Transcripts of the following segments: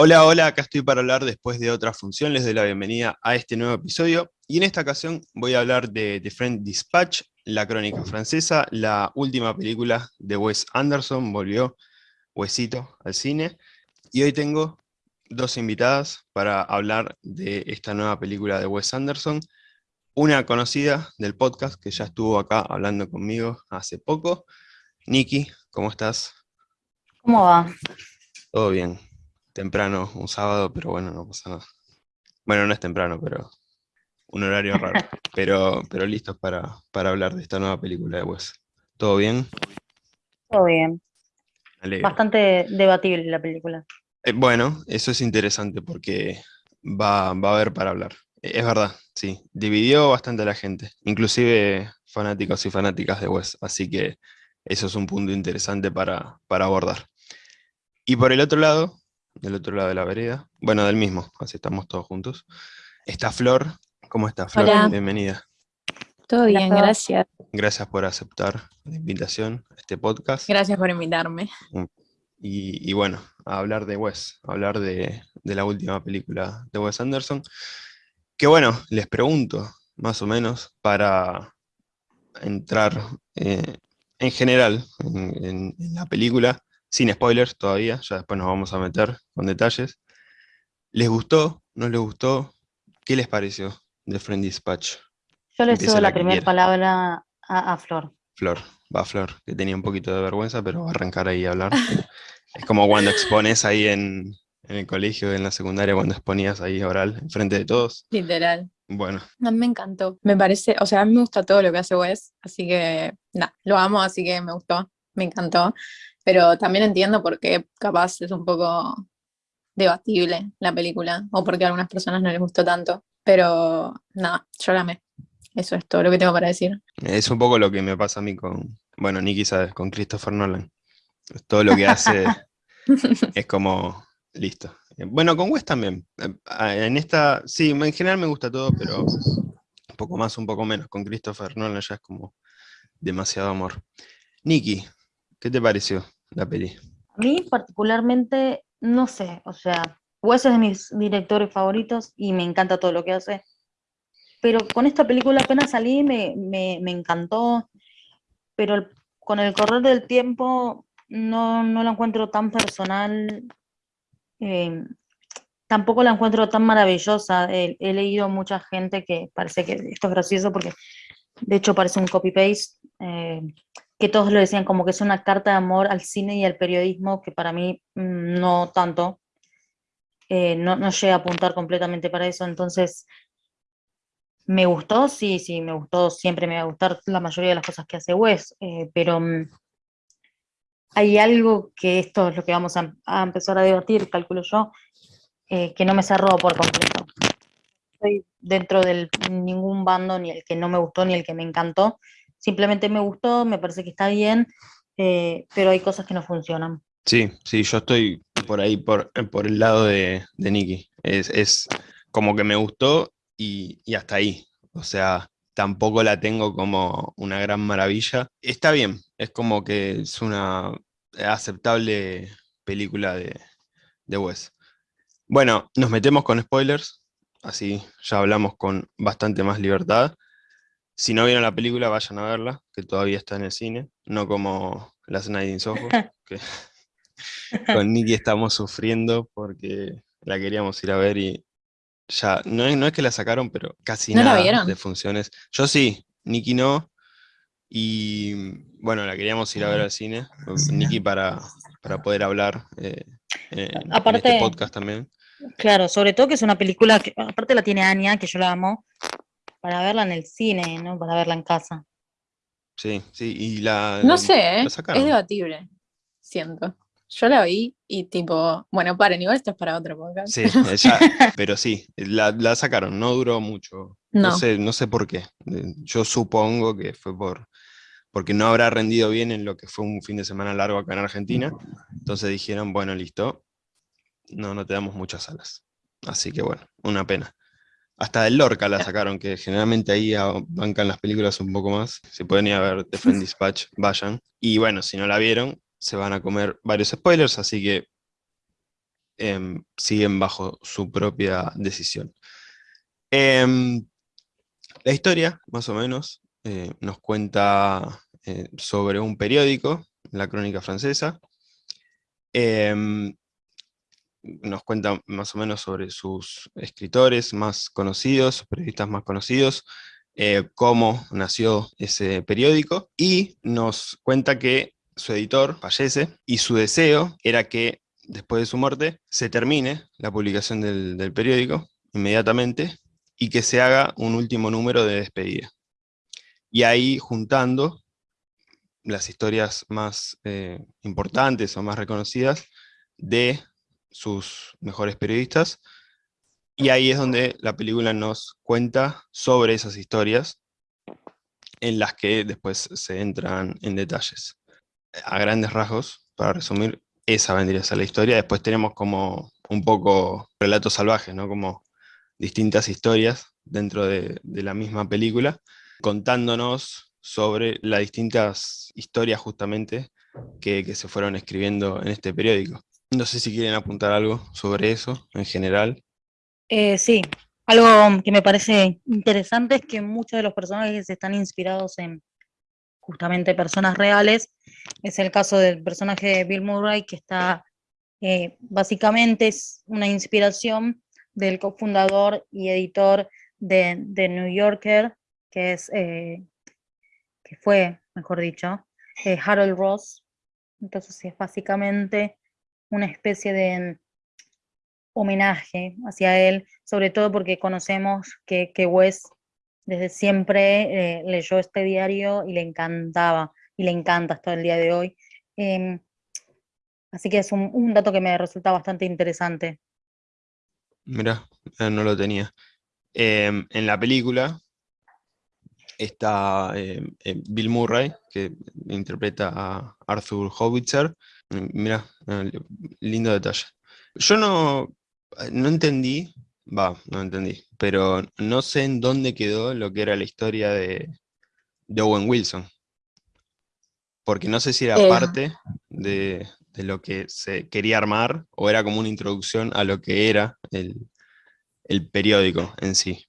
Hola, hola, acá estoy para hablar después de otra función, les doy la bienvenida a este nuevo episodio, y en esta ocasión voy a hablar de The Friend Dispatch, la crónica francesa, la última película de Wes Anderson, volvió Wesito al cine, y hoy tengo dos invitadas para hablar de esta nueva película de Wes Anderson, una conocida del podcast que ya estuvo acá hablando conmigo hace poco, Nikki, ¿cómo estás? ¿Cómo va? Todo bien, temprano, un sábado, pero bueno, no pasa nada. Bueno, no es temprano, pero un horario raro. pero, pero listos para, para hablar de esta nueva película de Wes. ¿Todo bien? Todo bien. Bastante debatible la película. Eh, bueno, eso es interesante porque va, va a haber para hablar. Eh, es verdad, sí. Dividió bastante a la gente, inclusive fanáticos y fanáticas de Wes. Así que eso es un punto interesante para, para abordar. Y por el otro lado, del otro lado de la vereda. Bueno, del mismo, así estamos todos juntos. Está Flor. ¿Cómo está Flor? Bienvenida. Todo bien, gracias. Gracias por aceptar la invitación a este podcast. Gracias por invitarme. Mm. Y, bueno, a hablar de Wes, a hablar de, la última película de Wes Anderson. Que bueno, les pregunto, más o menos, para entrar eh, en general en la película, sin spoilers todavía, ya después nos vamos a meter con detalles. ¿Les gustó? ¿No les gustó? ¿Qué les pareció de Friend Dispatch? Yo le cedo la, primera palabra a, Flor. Flor, va Flor, que tenía un poquito de vergüenza, pero va a arrancar ahí a hablar. es como cuando expones ahí en, el colegio, en la secundaria, cuando exponías ahí oral, enfrente de todos. Literal. Bueno. A mí me encantó. Me parece, o sea, a mí me gusta todo lo que hace Wes, así que, nada, lo amo, así que me gustó, me encantó pero también entiendo por qué capaz es un poco debatible la película, o porque a algunas personas no les gustó tanto, pero nada, yo la amé. Eso es todo lo que tengo para decir. Es un poco lo que me pasa a mí con, bueno, Nicky sabes, con Christopher Nolan. Todo lo que hace es como, listo. Bueno, con Wes también. En esta, sí, en general me gusta todo, pero un poco más, un poco menos. Con Christopher Nolan ya es como demasiado amor. Nicky, ¿qué te pareció? La peli? A mí particularmente, no sé, o sea, Wes es de mis directores favoritos y me encanta todo lo que hace, pero con esta película apenas salí, me, encantó, pero con el correr del tiempo no, no la encuentro tan personal, eh, tampoco la encuentro tan maravillosa. He, leído mucha gente que parece que esto es gracioso porque de hecho parece un copy-paste. Eh, que todos lo decían como que es una carta de amor al cine y al periodismo, que para mí mm, no tanto, eh, no, no llega a apuntar completamente para eso, entonces me gustó, sí, sí, me gustó, siempre me va a gustar la mayoría de las cosas que hace Wes, eh, pero mm, hay algo que esto es lo que vamos a, empezar a debatir, calculo yo, eh, que no me cerró por completo. Estoy dentro de ningún bando, ni el que no me gustó, ni el que me encantó, simplemente me gustó, me parece que está bien, eh, pero hay cosas que no funcionan. Sí, sí, yo estoy por ahí, por, por el lado de, de Nicky. Es, como que me gustó y, hasta ahí. O sea, tampoco la tengo como una gran maravilla. Está bien, es como que es una aceptable película de, de Wes. Bueno, nos metemos con spoilers, así ya hablamos con bastante más libertad. Si no vieron la película, vayan a verla, que todavía está en el cine, no como Las Night in Soho, que con Nicky estamos sufriendo porque la queríamos ir a ver y ya, no es, no es que la sacaron, pero casi nada de funciones. Yo sí, Nicky no, y bueno, la queríamos ir a ver al cine, Nicky para, para poder hablar eh, en, aparte, este podcast también. Claro, sobre todo que es una película que, aparte la tiene Anya, que yo la amo, para verla en el cine, ¿no? Para verla en casa. Sí, sí, y la... No sé, ¿eh? es debatible, siento. Yo la vi y tipo, bueno, paren, igual esto es para otro podcast. Sí, pero sí, la, sacaron, no duró mucho. No. sé, no sé por qué. Yo supongo que fue por porque no habrá rendido bien en lo que fue un fin de semana largo acá en Argentina. Entonces dijeron, bueno, listo, no, no te damos muchas alas. Así que bueno, una pena. Hasta del Lorca la sacaron, que generalmente ahí bancan las películas un poco más. Si pueden ir a ver The Friend Dispatch, vayan. Y bueno, si no la vieron, se van a comer varios spoilers, así que em, siguen bajo su propia decisión. Em, la historia, más o menos, eh, nos cuenta eh, sobre un periódico, la crónica francesa, em, nos cuenta más o menos sobre sus escritores más conocidos, periodistas más conocidos, eh, cómo nació ese periódico, y nos cuenta que su editor fallece, y su deseo era que después de su muerte se termine la publicación del, periódico inmediatamente, y que se haga un último número de despedida. Y ahí juntando las historias más eh, importantes o más reconocidas de sus mejores periodistas, y ahí es donde la película nos cuenta sobre esas historias, en las que después se entran en detalles. A grandes rasgos, para resumir, esa vendría a ser la historia. Después tenemos como un poco relatos salvajes, ¿no? Como distintas historias dentro de, la misma película, contándonos sobre las distintas historias justamente que, que se fueron escribiendo en este periódico. No sé si quieren apuntar algo sobre eso en general. Eh, sí, algo que me parece interesante es que muchos de los personajes están inspirados en justamente personas reales. Es el caso del personaje de Bill Murray, que está, eh, básicamente es una inspiración del cofundador y editor de, de New Yorker, que es, eh, que fue, mejor dicho, Harold Ross. Entonces es básicamente una especie de homenaje hacia él, sobre todo porque conocemos que, que Wes desde siempre eh, leyó este diario y le encantaba, y le encanta hasta el día de hoy. Em, así que es un, dato que me resulta bastante interesante. Mira, eh, no lo tenía. Em, en la película está em, Bill Murray, que interpreta a Arthur Howitzer. Mira, eh, lindo detalle. Yo no, no entendí, va, no entendí, pero no sé en dónde quedó lo que era la historia de, Owen Wilson. Porque no sé si era eh. parte de, lo que se quería armar o era como una introducción a lo que era el, periódico en sí.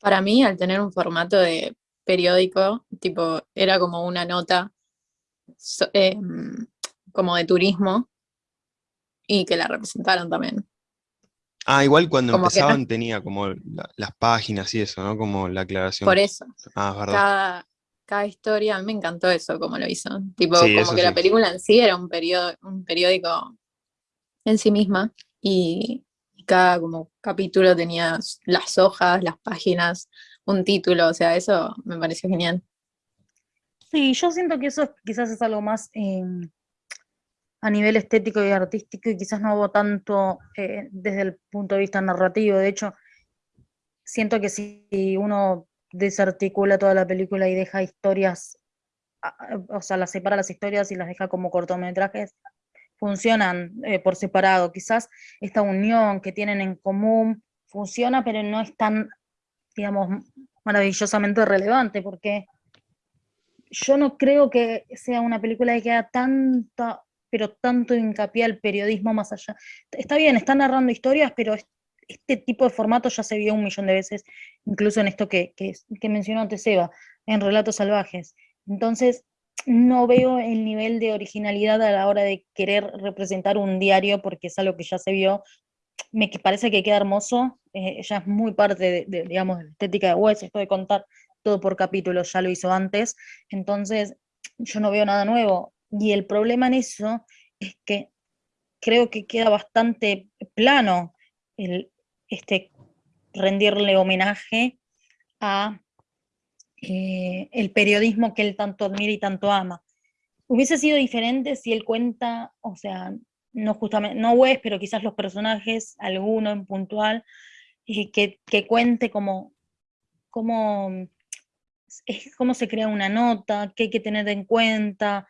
Para mí, al tener un formato de periódico, tipo, era como una nota em, como de turismo y que la representaron también. Ah, igual cuando empezaban tenía como las páginas y eso, ¿no? Como la aclaración. Por eso. Ah, verdad. Cada, cada historia, a mí me encantó eso, como lo hizo. Tipo, como que la película en sí era un, un periódico en sí misma y, cada como capítulo tenía las hojas, las páginas, un título, o sea, eso me pareció genial. Sí, yo siento que eso quizás es algo más em, a nivel estético y artístico y quizás no hubo tanto eh, desde el punto de vista narrativo. De hecho, siento que si uno desarticula toda la película y deja historias, o sea, las separa las historias y las deja como cortometrajes, funcionan eh, por separado. Quizás esta unión que tienen en común funciona, pero no es tan, digamos, maravillosamente relevante, porque yo no creo que sea una película que haga tanta pero tanto hincapié al periodismo más allá. Está bien, están narrando historias, pero este tipo de formato ya se vio un millón de veces, incluso en esto que, que, mencionó antes Eva, en Relatos Salvajes. Entonces, no veo el nivel de originalidad a la hora de querer representar un diario, porque es algo que ya se vio, me parece que queda hermoso, eh, es muy parte de, digamos, de la estética de Wes, esto de contar todo por capítulos, ya lo hizo antes, entonces yo no veo nada nuevo, y el problema en eso es que creo que queda bastante plano el, este, rendirle homenaje a eh, el periodismo que él tanto admira y tanto ama. Hubiese sido diferente si él cuenta, o sea, no justamente, no es, pero quizás los personajes, alguno en puntual, y que, que cuente como, como, cómo se crea una nota, qué hay que tener en cuenta,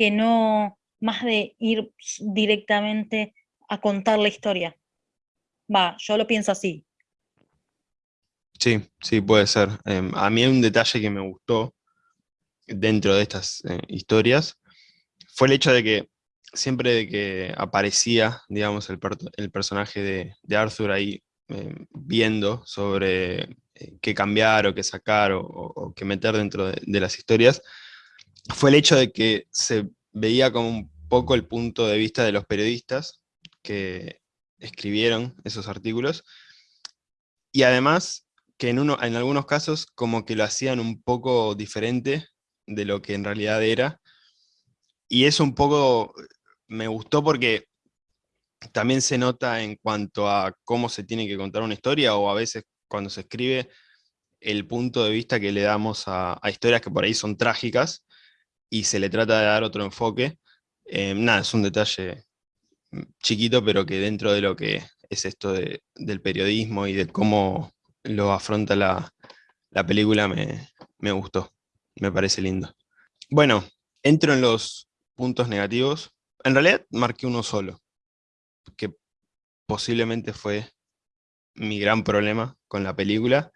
que no más de ir directamente a contar la historia. Va, yo lo pienso así. Sí, sí, puede ser. Em, a mí hay un detalle que me gustó dentro de estas eh, historias, fue el hecho de que siempre que aparecía, digamos, el, el personaje de, Arthur ahí eh, viendo sobre eh, qué cambiar o qué sacar o, qué meter dentro de, de, las historias, fue el hecho de que se veía como un poco el punto de vista de los periodistas que escribieron esos artículos, y además que en, en algunos casos como que lo hacían un poco diferente de lo que en realidad era, y eso un poco me gustó porque también se nota en cuanto a cómo se tiene que contar una historia, o a veces cuando se escribe, el punto de vista que le damos a, historias que por ahí son trágicas, y se le trata de dar otro enfoque. Eh, nada, es un detalle mm, chiquito, pero que dentro de lo que es esto del periodismo y de cómo lo afronta la, película me, me, gustó, me parece lindo. Bueno, entro en los puntos negativos. En realidad marqué uno solo, que posiblemente fue mi gran problema con la película.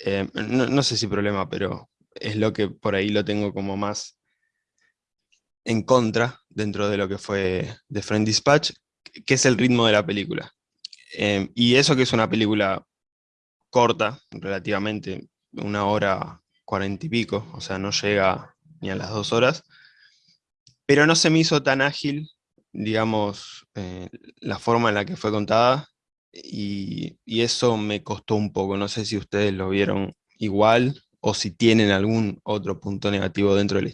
Eh, no, sé si problema, pero es lo que por ahí lo tengo como más en contra dentro de lo que fue The Friend Dispatch, que es el ritmo de la película. Eh, y eso que es una película corta, relativamente, una hora cuarenta y pico, o sea, no llega ni a las dos horas, pero no se me hizo tan ágil, digamos, eh, la forma en la que fue contada, y, eso me costó un poco, no sé si ustedes lo vieron igual, o si tienen algún otro punto negativo dentro de la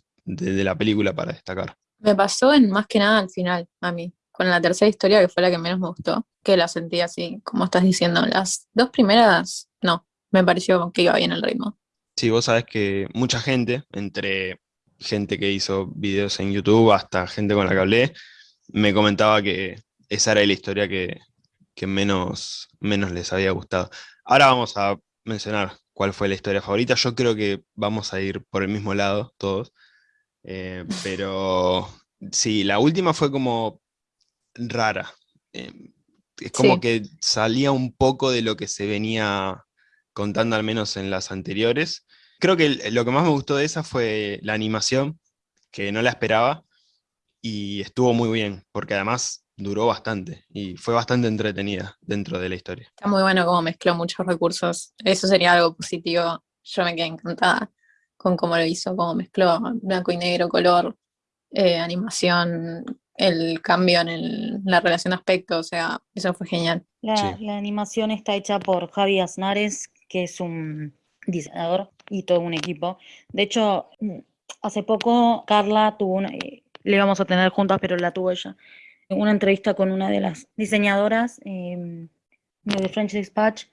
película para destacar. Me pasó en más que nada al final, a mí con la tercera historia, que fue la que menos me gustó, que la sentí así, como estás diciendo. Las dos primeras, no, me pareció que iba bien el ritmo. Sí, vos sabés que mucha gente, entre gente que hizo videos en YouTube hasta gente con la que hablé, me comentaba que esa era la historia que, menos, menos les había gustado. Ahora vamos a mencionar cuál fue la historia favorita. Yo creo que vamos a ir por el mismo lado todos. Eh, pero sí, la última fue como rara. Em, es como que salía un poco de lo que se venía contando al menos en las anteriores. Creo que lo que más me gustó de esa fue la animación, que no la esperaba, y estuvo muy bien, porque además duró bastante y fue bastante entretenida dentro de la historia. Está muy bueno cómo mezcló muchos recursos, eso sería algo positivo, yo me quedé encantada con cómo lo hizo, cómo mezcló blanco y negro, color, eh, animación, el cambio en la relación de aspecto, o sea, eso fue genial. La, animación está hecha por Javi Aznares, que es un diseñador y todo un equipo. De hecho, hace poco Carla tuvo una, eh, le íbamos a tener juntas, pero la tuvo ella, una entrevista con una de las diseñadoras em, de French Dispatch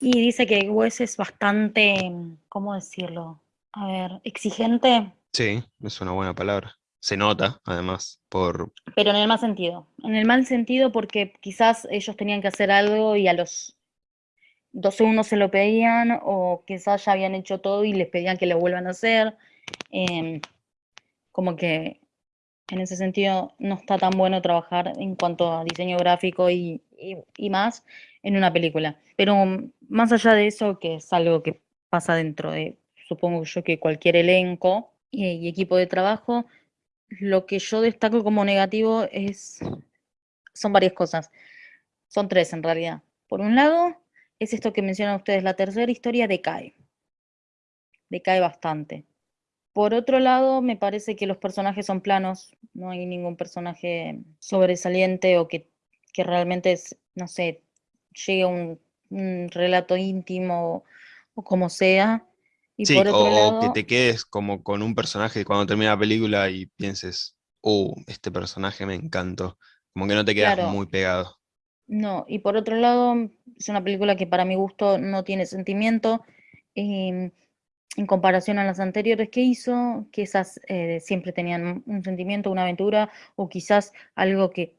y dice que Wes es bastante, ¿cómo decirlo? A ver, exigente. Sí, es una buena palabra se nota, además, por... Pero en el mal sentido. En el mal sentido porque quizás ellos tenían que hacer algo y a los dos segundos se lo pedían o quizás ya habían hecho todo y les pedían que lo vuelvan a hacer. Em, como que en ese sentido no está tan bueno trabajar en cuanto a diseño gráfico y, más en una película. Pero más allá de eso, que es algo que pasa dentro de, supongo yo, que cualquier elenco y equipo de trabajo, lo que yo destaco como negativo es, son varias cosas. Son tres en realidad. Por un lado, es esto que mencionan ustedes, la tercera historia decae. Decae bastante. Por otro lado, me parece que los personajes son planos, no hay ningún personaje sobresaliente o que, realmente, es, no sé, llegue un, un relato íntimo o como sea sí, o, que te quedes como con un personaje cuando termina la película y pienses, oh, este personaje me encantó. Como que no te quedas muy pegado. No, y por otro lado, es una película que para mi gusto no tiene sentimiento. Em, en comparación a las anteriores que hizo, que esas eh, siempre tenían un sentimiento, una aventura, o quizás algo que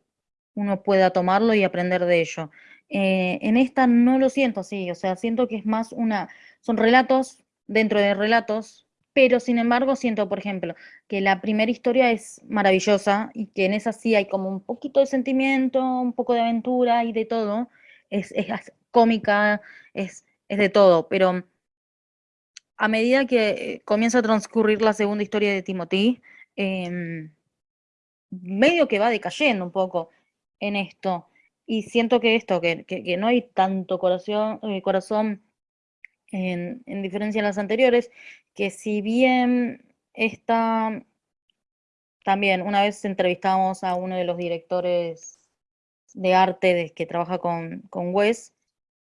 uno pueda tomarlo y aprender de ello. Eh, en esta no lo siento así, o sea, siento que es más una, son relatos dentro de relatos, pero sin embargo siento, por ejemplo, que la primera historia es maravillosa y que en esa sí hay como un poquito de sentimiento, un poco de aventura y de todo, es, cómica, es, es de todo, pero a medida que comienza a transcurrir la segunda historia de Timothy, em, medio que va decayendo un poco en esto. Y siento que esto, que, que, no hay tanto corazón, eh, corazón en, en, diferencia a las anteriores, que si bien esta, también una vez entrevistamos a uno de los directores de arte de, que trabaja con, con Wes,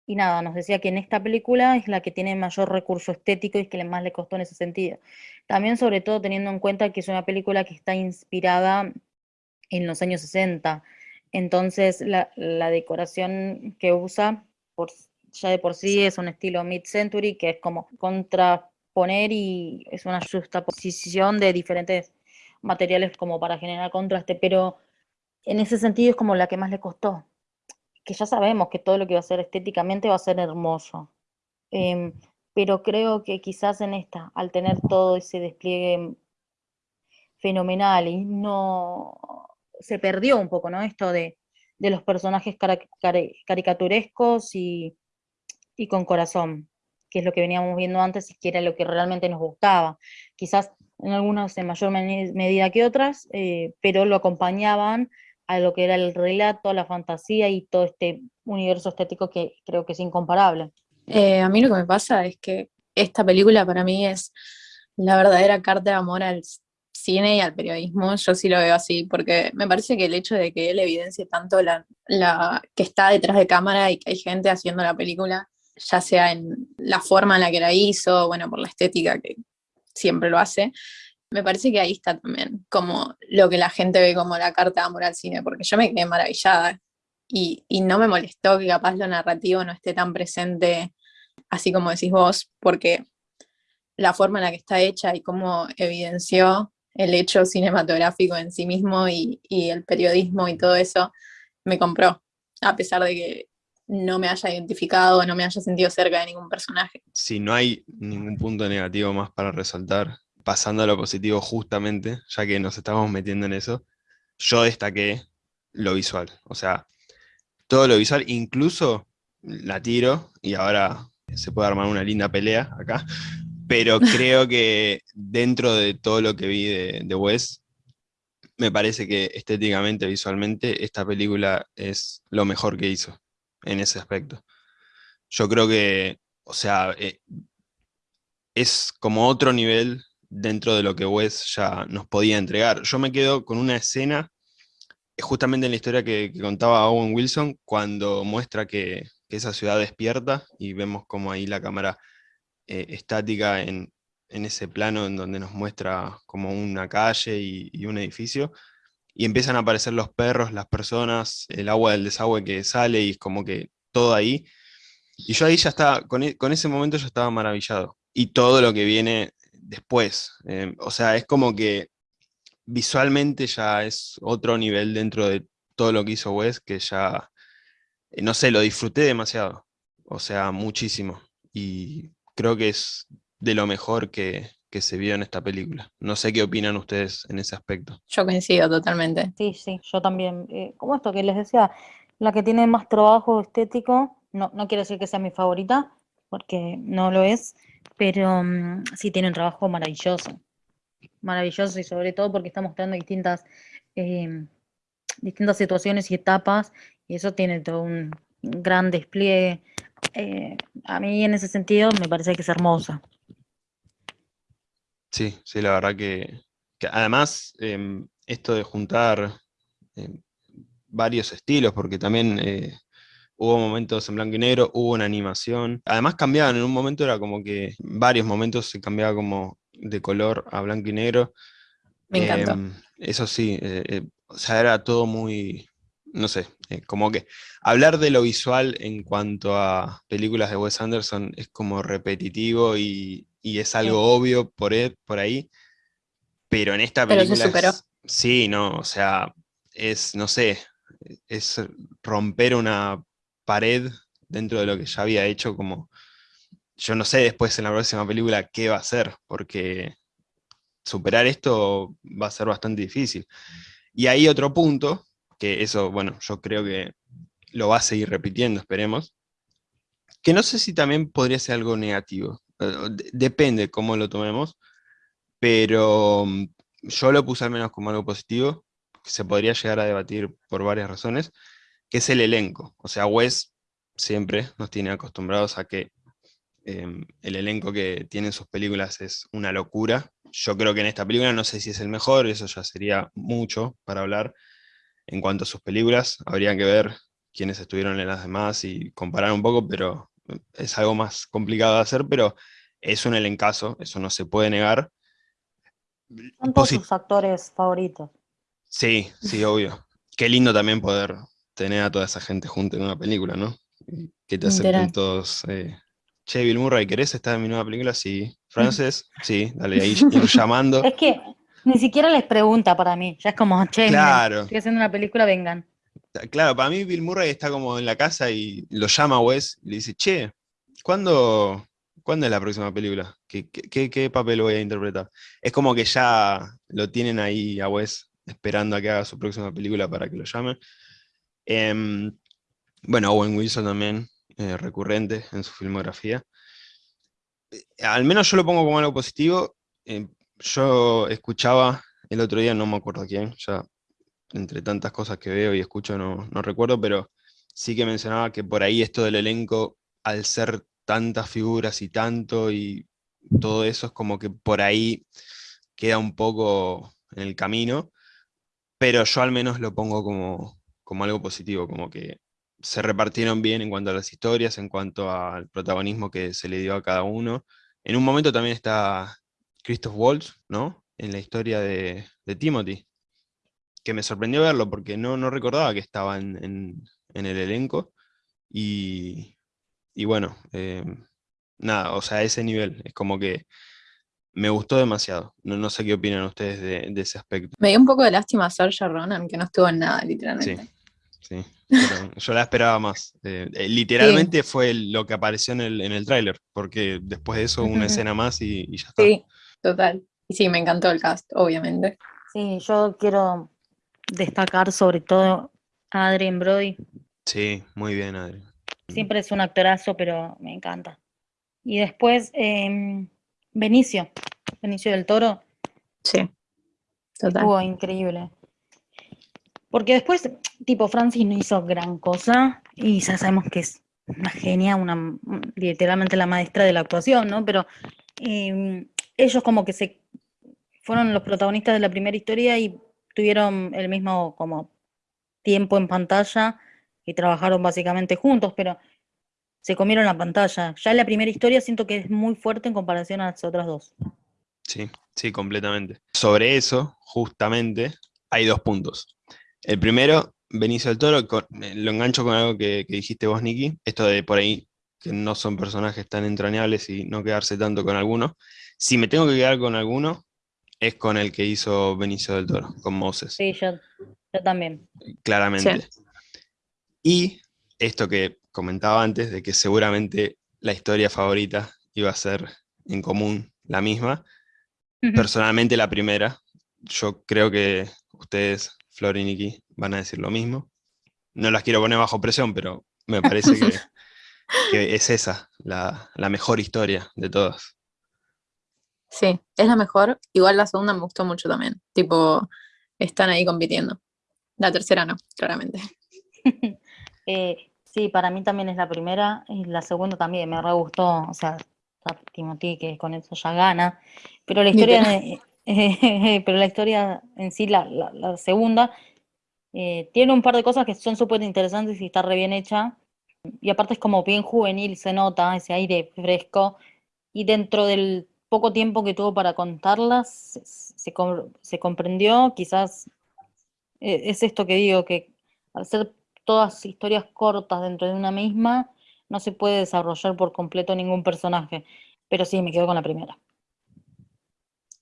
y nada, nos decía que en esta película es la que tiene mayor recurso estético y que más le costó en ese sentido. También sobre todo teniendo en cuenta que es una película que está inspirada en los años 60. Entonces la, decoración que usa por, ya de por sí es un estilo mid-century que es como contraponer y es una justaposición de diferentes materiales como para generar contraste, pero en ese sentido es como la que más le costó que ya sabemos que todo lo que va a ser estéticamente va a ser hermoso. Em, pero creo que quizás en esta, al tener todo ese despliegue fenomenal y no se perdió un poco, ¿no? Esto de, los personajes caricaturescos y, y, con corazón, que es lo que veníamos viendo antes y que era lo que realmente nos gustaba. Quizás en algunas en mayor medida que otras, eh, pero lo acompañaban a lo que era el relato, la fantasía y todo este universo estético que creo que es incomparable. Eh, a mí lo que me pasa es que esta película para mí es la verdadera carta de amor al cine y al periodismo, yo sí lo veo así, porque me parece que el hecho de que él evidencie tanto la, la que está detrás de cámara y que hay gente haciendo la película, ya sea en la forma en la que la hizo, bueno, por la estética que siempre lo hace, me parece que ahí está también, como lo que la gente ve como la carta de amor al cine, porque yo me quedé maravillada y, no me molestó que capaz lo narrativo no esté tan presente, así como decís vos, porque la forma en la que está hecha y cómo evidenció el hecho cinematográfico en sí mismo y, el periodismo y todo eso, me compró, a pesar de que no me haya identificado, no me haya sentido cerca de ningún personaje. Si no hay ningún punto negativo más para resaltar, pasando a lo positivo justamente, ya que nos estamos metiendo en eso, yo destaqué lo visual. O sea, todo lo visual, incluso la tiro, y ahora se puede armar una linda pelea acá, pero creo que dentro de todo lo que vi de, Wes, me parece que estéticamente, visualmente, esta película es lo mejor que hizo en ese aspecto. Yo creo que, o sea, eh, es como otro nivel dentro de lo que Wes ya nos podía entregar. Yo me quedo con una escena, justamente en la historia que, contaba Owen Wilson, cuando muestra que, esa ciudad despierta y vemos como ahí la cámara eh, estática en, ese plano en donde nos muestra como una calle y, un edificio, y empiezan a aparecer los perros, las personas, el agua del desagüe que sale y es como que todo ahí. Y yo ahí ya estaba, con, e, con ese momento yo estaba maravillado. Y todo lo que viene después. Eh, o sea, es como que visualmente ya es otro nivel dentro de todo lo que hizo Wes, que ya, eh, no sé, lo disfruté demasiado. O sea, muchísimo. Y creo que es de lo mejor que, se vio en esta película. No sé qué opinan ustedes en ese aspecto. Yo coincido totalmente. Sí, sí, yo también. Eh, como esto que les decía, la que tiene más trabajo estético, no, no quiere decir que sea mi favorita, porque no lo es, pero mm, sí tiene un trabajo maravilloso, maravilloso y sobre todo porque está mostrando distintas, em, distintas situaciones y etapas y eso tiene todo un gran despliegue. Eh, a mí en ese sentido me parece que es hermosa. Sí, sí, la verdad que, además em, esto de juntar em, varios estilos, porque también eh, hubo momentos en blanco y negro, hubo una animación. Además cambiaban, en un momento era como que varios momentos se cambiaba como de color a blanco y negro. Me encantó. Em, eso sí, eh, o sea, era todo muy, no sé, eh, como que hablar de lo visual en cuanto a películas de Wes Anderson es como repetitivo y, es algo obvio por, e, por ahí, pero en esta película... sí, no, o sea, es, no sé, es romper una pared dentro de lo que ya había hecho, como yo no sé después en la próxima película qué va a hacer, porque superar esto va a ser bastante difícil. Y hay otro punto, que eso, bueno, yo creo que lo va a seguir repitiendo, esperemos, que no sé si también podría ser algo negativo, eh, depende cómo lo tomemos, pero mm, yo lo puse al menos como algo positivo, se podría llegar a debatir por varias razones, que es el elenco. O sea, Wes siempre nos tiene acostumbrados a que em, el elenco que tiene en sus películas es una locura. Yo creo que en esta película no sé si es el mejor, eso ya sería mucho para hablar. En cuanto a sus películas, habría que ver quiénes estuvieron en las demás y comparar un poco, pero es algo más complicado de hacer, pero es un elencazo, eso no se puede negar. Son todos sus actores favoritos. Sí, sí, obvio. Qué lindo también poder tener a toda esa gente junta en una película, ¿no? Que te acepten todos. Eh, che, Bill Murray, ¿querés estar en mi nueva película? Sí. Frances, sí, dale ahí ir llamando. Es que ni siquiera les pregunta para mí, ya es como, che, claro. estoy haciendo una película, vengan. Claro, para mí Bill Murray está como en la casa y lo llama a Wes y le dice, che, ¿cuándo, ¿cuándo es la próxima película? ¿Qué, qué, papel voy a interpretar? Es como que ya lo tienen ahí a Wes esperando a que haga su próxima película para que lo llame. Em, bueno, Owen Wilson también, eh, recurrente en su filmografía. Eh, al menos yo lo pongo como algo positivo. Em, yo escuchaba el otro día, no me acuerdo quién, ya entre tantas cosas que veo y escucho no, no recuerdo, pero sí que mencionaba que por ahí esto del elenco, al ser tantas figuras y tanto y todo eso es como que por ahí queda un poco en el camino, pero yo al menos lo pongo como, como algo positivo, como que se repartieron bien en cuanto a las historias, en cuanto al protagonismo que se le dio a cada uno. En un momento también está Christoph Waltz, ¿no? En la historia de, de Timothy, que me sorprendió verlo porque no, no recordaba que estaba en, el elenco. Y, bueno, eh, nada, o sea, a ese nivel, es como que me gustó demasiado. No, no sé qué opinan ustedes de, ese aspecto. Me dio un poco de lástima a Saoirse Ronan, que no estuvo en nada, literalmente. Sí, sí. yo la esperaba más. Eh, eh, literalmente fue lo que apareció en el, en el tráiler, porque después de eso una escena más y, y, ya está. Sí, total. Y sí, me encantó el cast, obviamente. Sí, yo quiero destacar sobre todo a Adrien Brody. Sí, muy bien, Adrien. Siempre es un actorazo, pero me encanta. Y después, em, Benicio, Benicio del Toro. Sí, total. Estuvo increíble. Porque después, tipo, Francis no hizo gran cosa y ya sabemos que es una genia, una, literalmente la maestra de la actuación, ¿no? Pero em, ellos como que se fueron los protagonistas de la primera historia y tuvieron el mismo como tiempo en pantalla y trabajaron básicamente juntos, pero se comieron la pantalla. Ya la primera historia siento que es muy fuerte en comparación a las otras dos. Sí, sí, completamente. Sobre eso, justamente, hay dos puntos. El primero, Benicio del Toro, eh, lo engancho con algo que, que dijiste vos, Nicky, esto de por ahí que no son personajes tan entrañables y no quedarse tanto con alguno. Si me tengo que quedar con alguno, es con el que hizo Benicio del Toro, con Moses. Sí, yo, también. Claramente. Y esto que comentaba antes, de que seguramente la historia favorita iba a ser en común la misma. Personalmente la primera. Yo creo que ustedes, Flor y Nikki, van a decir lo mismo. No las quiero poner bajo presión, pero me parece que, es esa, la, la mejor historia de todas. Sí, es la mejor. Igual la segunda me gustó mucho también. Tipo, están ahí compitiendo. La tercera no, claramente. Eh, sí, para mí también es la primera. Y la segunda también me re gustó. O sea, Timothy que con eso ya gana. Pero la historia, pero la historia en sí, la, segunda, eh, tiene un par de cosas que son súper interesantes y está re bien hecha. Y aparte es como bien juvenil, se nota ese aire fresco. Y dentro del poco tiempo que tuvo para contarlas, se, comprendió, quizás eh, es esto que digo, que al ser todas historias cortas dentro de una misma, no se puede desarrollar por completo ningún personaje, pero sí, me quedo con la primera.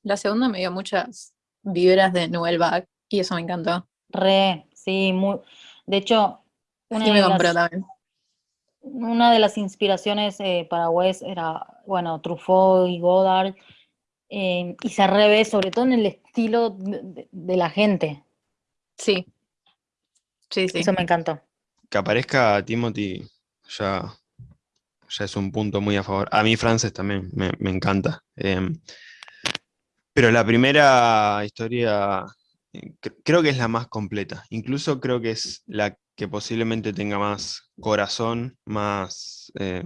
La segunda me dio muchas vibras de Noel Bach y eso me encantó. Re, sí, muy... De hecho, una me compró también una de las inspiraciones eh, para Wes era, bueno, Truffaut y Godard, eh, y se revé sobre todo en el estilo de, la gente. Sí. Sí, sí. Eso me encantó. Que aparezca Timothy ya, ya es un punto muy a favor. A mí Frances también me, encanta. Em, pero la primera historia creo que es la más completa. Incluso creo que es la que posiblemente tenga más corazón, más... Eh,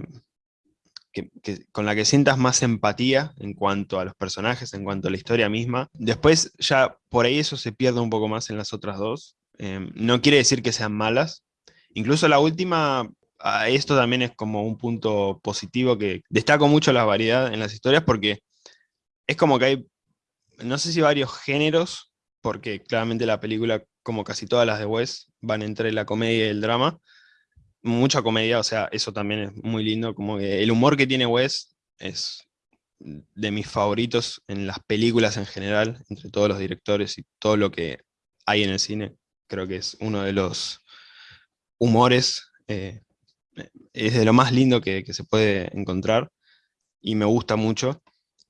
con la que sientas más empatía en cuanto a los personajes, en cuanto a la historia misma. Después ya por ahí eso se pierde un poco más en las otras dos. Em, no quiere decir que sean malas. Incluso la última, esto también es como un punto positivo que destaco mucho la variedad en las historias porque es como que hay, no sé si varios géneros, porque claramente la película, como casi todas las de Wes, van entre la comedia y el drama, mucha comedia, o sea, eso también es muy lindo, como que el humor que tiene Wes es de mis favoritos en las películas en general, entre todos los directores y todo lo que hay en el cine, creo que es uno de los humores, eh, es de lo más lindo que, se puede encontrar, y me gusta mucho,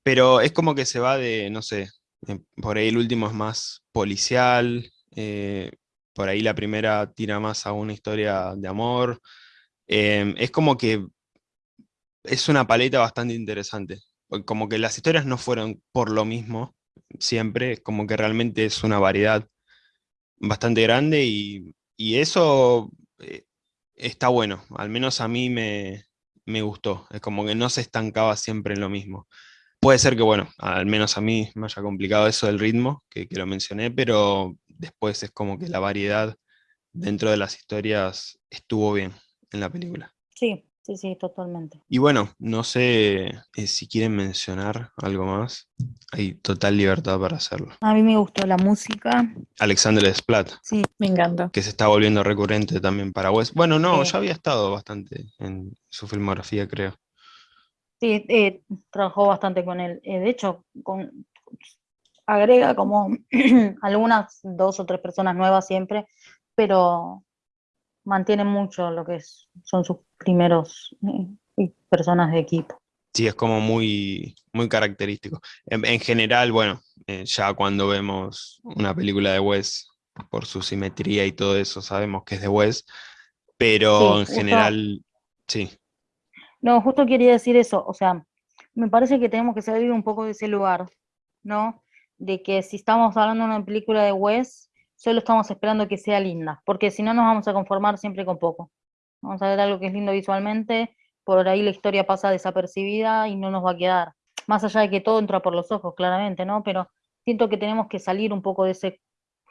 pero es como que se va de, no sé, por ahí el último es más policial, eh, por ahí la primera tira más a una historia de amor. Em, es como que es una paleta bastante interesante. Como que las historias no fueron por lo mismo siempre, como que realmente es una variedad bastante grande y, eso eh, está bueno, al menos a mí me, gustó, es como que no se estancaba siempre en lo mismo. Puede ser que, bueno, al menos a mí me haya complicado eso del ritmo, que, que lo mencioné, pero después es como que la variedad dentro de las historias estuvo bien en la película. Sí, sí, sí, totalmente. Y bueno, no sé eh, si quieren mencionar algo más. Hay total libertad para hacerlo. A mí me gustó la música. Alexander Desplat. Sí, me encanta. Que se está volviendo recurrente también para Wes. Bueno, no, ya había estado bastante en su filmografía, creo. Sí, eh, trabajó bastante con él. Eh, de hecho, con, agrega como algunas dos o tres personas nuevas siempre, pero mantiene mucho lo que son sus primeros eh, personas de equipo. Sí, es como muy, muy característico. En, general, bueno, ya cuando vemos una película de Wes, por su simetría y todo eso, sabemos que es de Wes, pero en general, sí. No, justo quería decir eso, o sea, me parece que tenemos que salir un poco de ese lugar, ¿no? de que si estamos hablando de una película de Wes, solo estamos esperando que sea linda, porque si no nos vamos a conformar siempre con poco. Vamos a ver algo que es lindo visualmente, por ahí la historia pasa desapercibida y no nos va a quedar. Más allá de que todo entra por los ojos, claramente, ¿no? Pero siento que tenemos que salir un poco de ese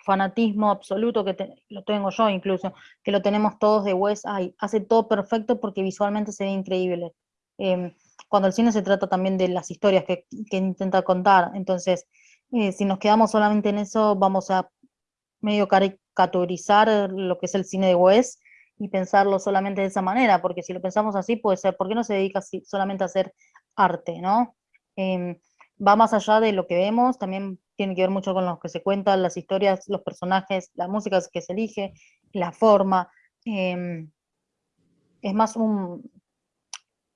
fanatismo absoluto que lo tengo yo incluso, que lo tenemos todos de Wes, hace todo perfecto porque visualmente se ve increíble. Em, cuando el cine se trata también de las historias que, intenta contar, entonces eh, si nos quedamos solamente en eso, vamos a medio caricaturizar lo que es el cine de Wes y pensarlo solamente de esa manera, porque si lo pensamos así, puede ser, ¿por qué no se dedica solamente a hacer arte, no? Em, va más allá de lo que vemos, también tiene que ver mucho con lo que se cuentan, las historias, los personajes, la música que se elige, la forma. Em, es más un,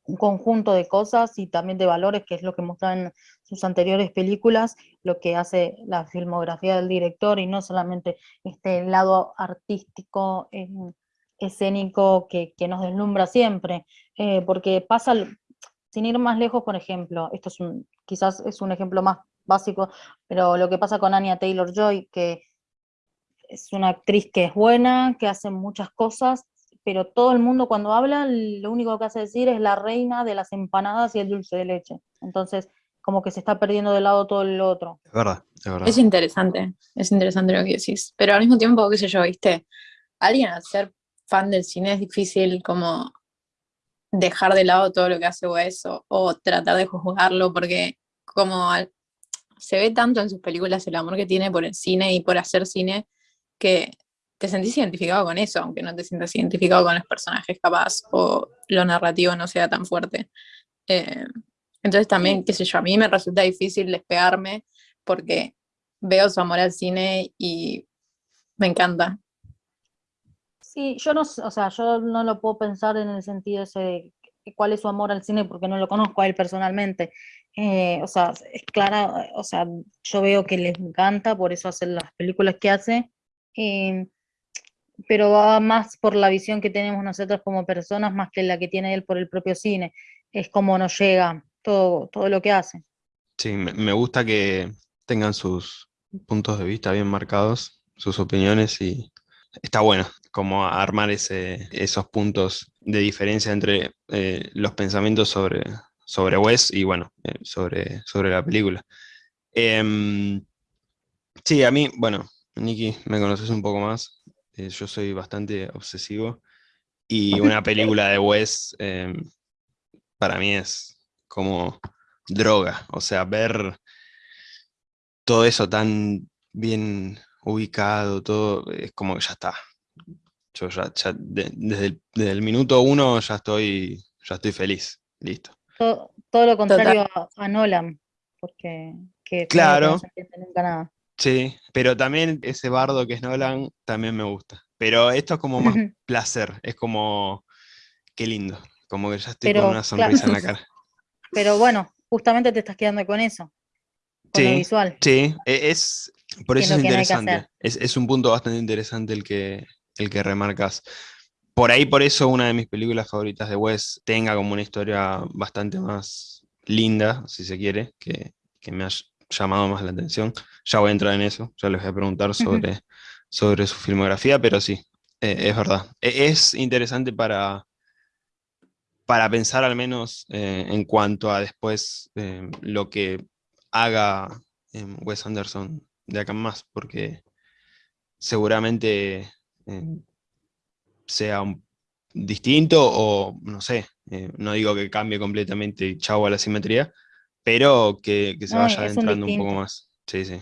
un conjunto de cosas y también de valores, que es lo que muestran sus anteriores películas, lo que hace la filmografía del director y no solamente este lado artístico, eh, escénico que, nos deslumbra siempre, eh, porque pasa, sin ir más lejos, por ejemplo, esto es un, quizás es un ejemplo más básico, pero lo que pasa con Anya Taylor-Joy, que es una actriz que es buena, que hace muchas cosas, pero todo el mundo cuando habla, lo único que hace decir es la reina de las empanadas y el dulce de leche. Entonces, como que se está perdiendo de lado todo el otro. Es verdad, es verdad. Es interesante, es interesante lo que decís. Pero al mismo tiempo, qué sé yo, viste, alguien al ser fan del cine es difícil como dejar de lado todo lo que hace Wes o, o tratar de juzgarlo porque como se ve tanto en sus películas el amor que tiene por el cine y por hacer cine que te sentís identificado con eso, aunque no te sientas identificado con los personajes capaz o lo narrativo no sea tan fuerte. Eh, entonces también, qué sé yo, a mí me resulta difícil despegarme porque veo su amor al cine y me encanta. Sí, yo no, o sea, yo no lo puedo pensar en el sentido ese de cuál es su amor al cine porque no lo conozco a él personalmente. Eh, o sea, es clara, o sea, yo veo que les encanta, por eso hace las películas que hace. Eh, pero va más por la visión que tenemos nosotros como personas, más que la que tiene él por el propio cine. Es como nos llega todo, todo lo que hace. Sí, me gusta que tengan sus puntos de vista bien marcados, sus opiniones y está bueno como armar ese, esos puntos de diferencia entre eh, los pensamientos sobre, sobre Wes y bueno, eh, sobre, sobre la película. Em, sí, a mí, bueno, Nicky, me conoces un poco más, eh, yo soy bastante obsesivo y una película de Wes em, para mí es como droga, o sea, ver todo eso tan bien ubicado, todo, es como que ya está. Yo ya, desde, el, minuto uno ya estoy, ya estoy feliz, listo. Todo, lo contrario a, Nolan, porque claro. no se nunca nada. Sí, pero también ese bardo que es Nolan también me gusta. Pero esto es como más placer, es como, qué lindo, como que ya estoy con una sonrisa en la cara. Pero bueno, justamente te estás quedando con eso, con sí, lo visual. Sí, e, es, por eso es, interesante. es, un punto bastante interesante el que, el que remarcas. Por ahí, por eso, una de mis películas favoritas de Wes tenga como una historia bastante más linda, si se quiere, que, que me ha llamado más la atención. Ya voy a entrar en eso, ya les voy a preguntar sobre, sobre su filmografía, pero sí, e, es verdad. E, es interesante para, para pensar al menos eh, en cuanto a después eh, lo que haga eh, Wes Anderson de acá en más, porque seguramente sea distinto o no sé, no digo que cambie completamente chau a la simetría, pero que, se vaya adentrando un, poco más. Sí, sí,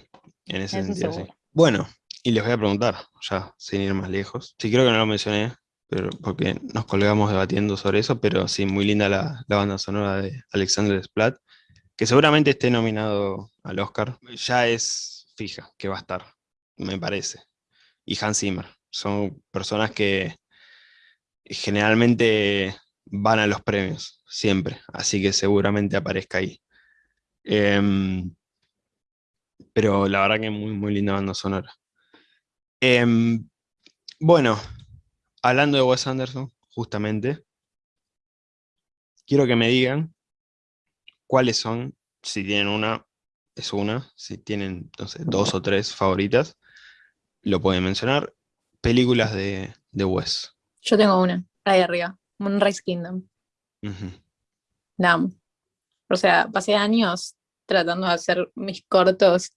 en ese sentido, sí. Bueno, y les voy a preguntar, ya sin ir más lejos. Sí, creo que no lo mencioné, pero porque nos colgamos debatiendo sobre eso, pero sí, muy linda la, banda sonora de Alexander Splat, que seguramente esté nominado al Oscar. Ya es fija que va a estar, me parece. Y Hans Zimmer, son personas que generalmente van a los premios, siempre, así que seguramente aparezca ahí. Em, pero la verdad que muy, muy linda banda sonora. Em, bueno, hablando de Wes Anderson, justamente, quiero que me digan cuáles son, si tienen una, es una, si tienen dos o tres favoritas, lo pueden mencionar, películas de, de Wes. Yo tengo una, ahí arriba, Moonrise Kingdom. O sea, pasé años tratando de hacer mis cortos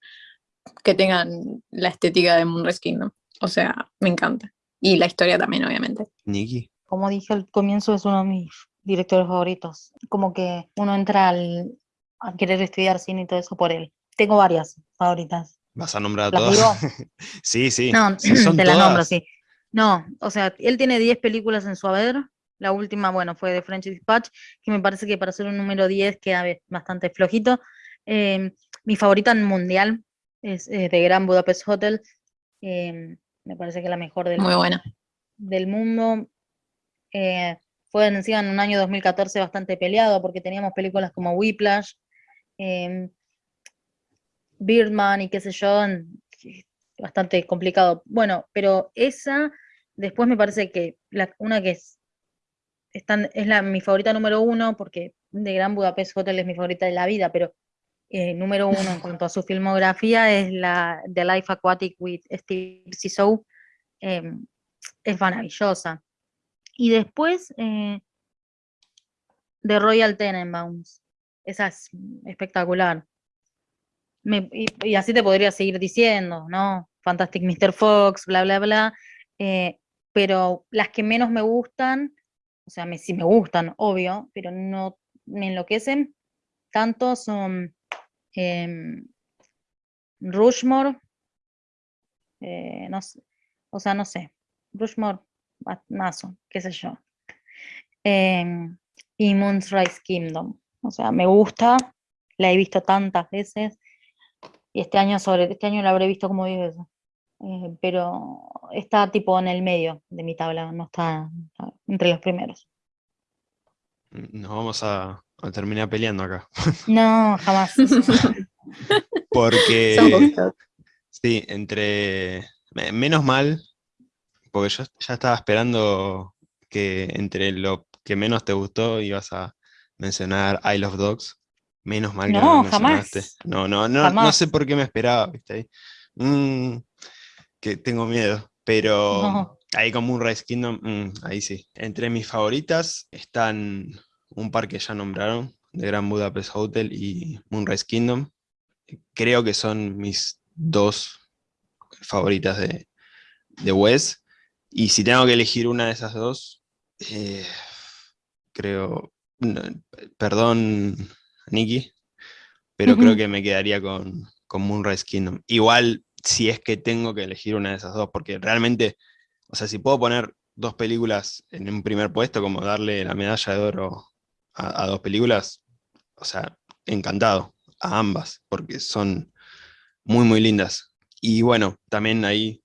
que tengan la estética de Moonrise Kingdom. O sea, me encanta. Y la historia también, obviamente. Nikki. Como dije al comienzo, es uno de mis directores favoritos. Como que uno entra al, a querer estudiar cine y todo eso por él. Tengo varias favoritas. ¿Vas a nombrar a todas? sí, sí. No, te las nombro, sí. No, o sea, él tiene 10 películas en su haber. La última, bueno, fue de French Dispatch, que me parece que para ser un número 10 queda bastante flojito. Em, mi favorita en mundial es de Gran Budapest Hotel. Em, me parece que es la mejor del, Muy buena. del mundo. Eh, fue encima en un año 2014 bastante peleado porque teníamos películas como Whiplash, em, Birdman y qué sé yo, bastante complicado. Bueno, pero esa, después me parece que una que es, es la, mi favorita número uno, porque de Gran Budapest Hotel es mi favorita de la vida, pero eh, número uno en cuanto a su filmografía es la The Life Aquatic with Steve Zissou, em, es maravillosa. Y después, eh, The Royal Tenenbaums, esa es espectacular. y, así te podría seguir diciendo, ¿no? Fantastic Mr. Fox, bla, bla, bla. Eh, pero las que menos me gustan, o sea, me, sí me gustan, obvio, pero no me enloquecen tanto son Em, Rushmore, eh, no o sea, no sé, Rushmore, Mazo, qué sé yo. Em, y Moonrise Kingdom, o sea, me gusta, la he visto tantas veces, y este año sobre este año la habré visto como 10 veces. Eh, pero está tipo en el medio de mi tabla, no está, entre los primeros. Nos vamos a, a terminar peleando acá. No, jamás. Porque, sí, entre, menos mal, porque yo ya estaba esperando que entre lo que menos te gustó ibas a mencionar I Love Dogs. Menos mal que no, no jamás. No, no, no, no sé por qué me esperaba, ¿viste? mm, que tengo miedo, pero No. ahí como un Rise Kingdom, mm, ahí sí. Entre mis favoritas están un par que ya nombraron, de Grand Budapest Hotel y Moonrise Kingdom. Creo que son mis dos favoritas de, de Wes. Y si tengo que elegir una de esas dos, eh, creo, no, perdón, Nicky, pero creo que me quedaría con, con Moonrise Kingdom. Igual, si es que tengo que elegir una de esas dos, porque realmente, o sea, si puedo poner dos películas en un primer puesto, como darle la medalla de oro a, dos películas, o sea, encantado a ambas, porque son muy, muy lindas. Y bueno, también ahí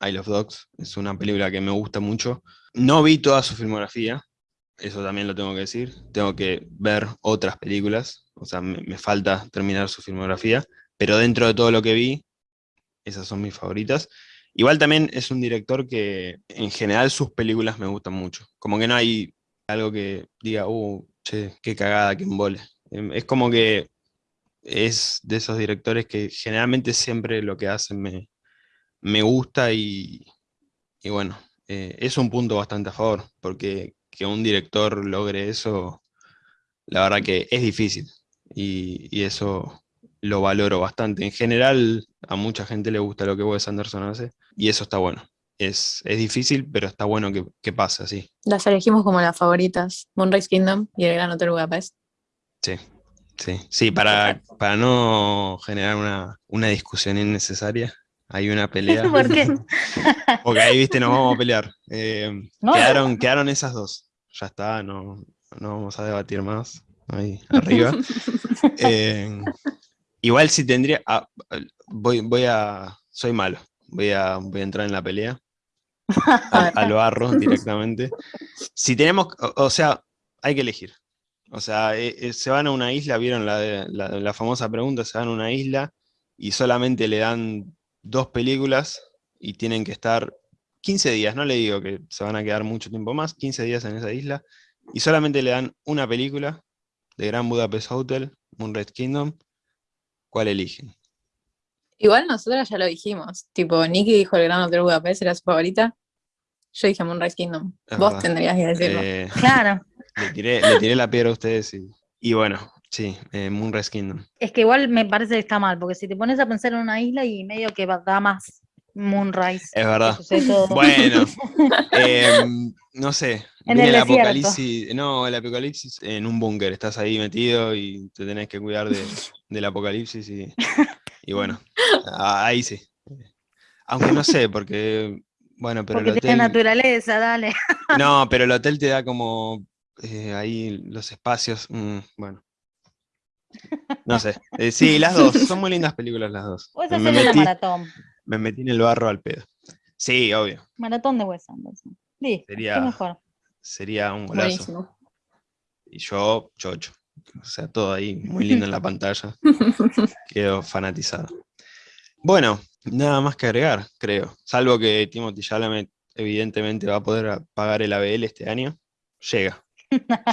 I Love Dogs es una película que me gusta mucho. No vi toda su filmografía, eso también lo tengo que decir. Tengo que ver otras películas, o sea, me falta terminar su filmografía, pero dentro de todo lo que vi, esas son mis favoritas. Igual también es un director que en general sus películas me gustan mucho. Como que no hay algo que diga, uh, che, qué cagada, qué embole. Em, Es como que es de esos directores que generalmente siempre lo que hacen me, me gusta y, y bueno, eh, es un punto bastante a favor, porque que un director logre eso, la verdad que es difícil y, y eso lo valoro bastante. En general, a mucha gente le gusta lo que Wes Anderson hace y eso está bueno. Es, es difícil, pero está bueno que, que pase así. Las elegimos como las favoritas, Moonrise Kingdom y El Gran Hotel Budapest. Sí, sí, sí, para, para no generar una, una discusión innecesaria, hay una pelea. ¿Por qué? Porque ahí, viste, nos vamos a pelear. Eh, No. quedaron, quedaron esas dos. Ya está, no, no vamos a debatir más. Ahí, arriba. Eh, igual si tendría. ah, voy, voy a. Soy malo. Voy a, voy a entrar en la pelea. Al, al barro directamente. Si tenemos. O, o sea, hay que elegir. O sea, eh, eh, se van a una isla, vieron la, la famosa pregunta, se van a una isla y solamente le dan dos películas y tienen que estar 15 días, no le digo que se van a quedar mucho tiempo más, 15 días en esa isla, y solamente le dan una película de Gran Budapest Hotel, Moonrise Kingdom, ¿cuál eligen? Igual nosotras ya lo dijimos, tipo, Nicky dijo El Gran Hotel Budapest era su favorita, yo dije Moonrise Kingdom, Es vos verdad. tendrías que decirlo. Eh, Claro. le, tiré, le tiré la piedra a ustedes y, y bueno, sí, eh, Moonrise Kingdom. Es que igual me parece que está mal, porque si te pones a pensar en una isla y medio que va- da más Moonrise. Es verdad. Bueno, em, no sé, En viene el apocalipsis, no, el apocalipsis en un búnker, estás ahí metido y te tenés que cuidar de- del apocalipsis y, y bueno, ahí sí. Aunque no sé, porque, bueno, pero porque el tiene hotel, naturaleza, dale. no, pero el hotel te da como eh, ahí los espacios, mm, bueno. No sé, eh, sí, las dos, son muy lindas películas las dos. Puedes Me una metí, maratón. me metí en el barro al pedo. Sí, obvio, Maratón de Wes Anderson. Qué Sería- mejor. Sería un golazo. Buenísimo. Y yo, chocho. O sea, todo ahí muy lindo en la pantalla. Quedo fanatizado. Bueno, nada más que agregar, creo. Salvo que Timothy Chalamet evidentemente va a poder pagar el ABL este año. Llega.